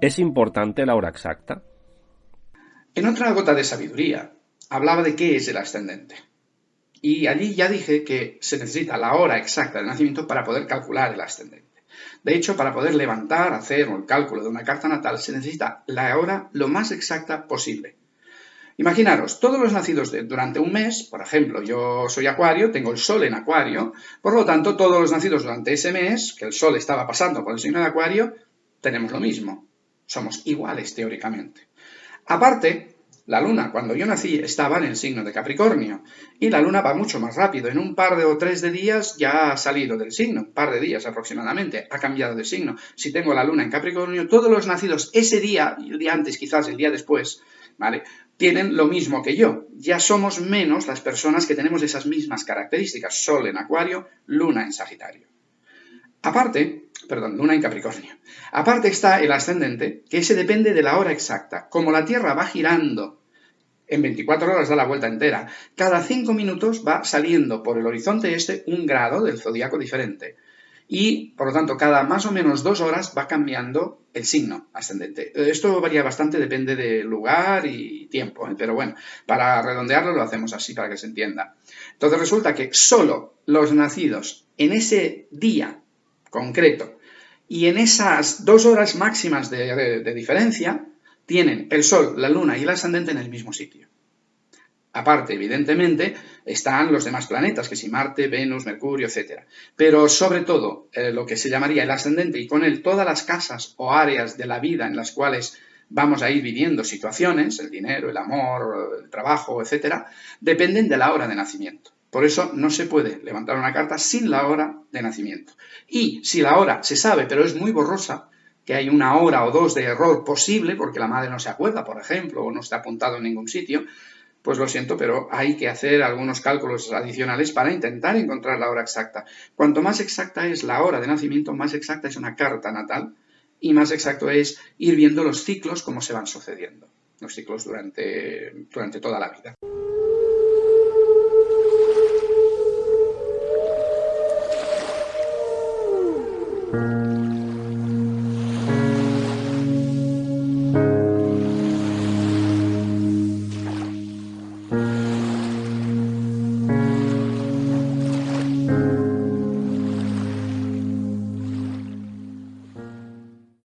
¿Es importante la hora exacta? En otra gota de sabiduría hablaba de qué es el ascendente. Y allí ya dije que se necesita la hora exacta de nacimiento para poder calcular el ascendente. De hecho, para poder levantar, hacer el cálculo de una carta natal, se necesita la hora lo más exacta posible. Imaginaros, todos los nacidos durante un mes, por ejemplo, yo soy acuario, tengo el sol en acuario, por lo tanto, todos los nacidos durante ese mes, que el sol estaba pasando por el signo de acuario, tenemos lo mismo. Somos iguales teóricamente. Aparte, la luna, cuando yo nací, estaba en el signo de Capricornio y la luna va mucho más rápido. En un par de o tres de días ya ha salido del signo, un par de días aproximadamente, ha cambiado de signo. Si tengo la luna en Capricornio, todos los nacidos ese día, el día antes, quizás el día después, ¿vale? Tienen lo mismo que yo. Ya somos menos las personas que tenemos esas mismas características. Sol en Acuario, luna en Sagitario. Aparte, perdón, luna en Capricornio. Aparte está el ascendente, que ese depende de la hora exacta. Como la Tierra va girando en 24 horas da la vuelta entera, cada 5 minutos va saliendo por el horizonte este un grado del zodiaco diferente. Y, por lo tanto, cada más o menos dos horas va cambiando el signo ascendente. Esto varía bastante, depende del lugar y tiempo, ¿eh? pero bueno, para redondearlo lo hacemos así para que se entienda. Entonces resulta que solo los nacidos en ese día concreto. Y en esas dos horas máximas de, diferencia tienen el Sol, la Luna y el ascendente en el mismo sitio. Aparte, evidentemente, están los demás planetas, que si Marte, Venus, Mercurio, etc. Pero sobre todo, eh, lo que se llamaría el ascendente y con él todas las casas o áreas de la vida en las cuales vamos a ir viviendo situaciones, el dinero, el amor, el trabajo, etc., dependen de la hora de nacimiento. Por eso no se puede levantar una carta sin la hora de nacimiento. Y si la hora se sabe, pero es muy borrosa, que hay una hora o dos de error posible, porque la madre no se acuerda, por ejemplo, o no está apuntado en ningún sitio, pues lo siento, pero hay que hacer algunos cálculos adicionales para intentar encontrar la hora exacta. Cuanto más exacta es la hora de nacimiento, más exacta es una carta natal y más exacto es ir viendo los ciclos como se van sucediendo, los ciclos durante, durante toda la vida.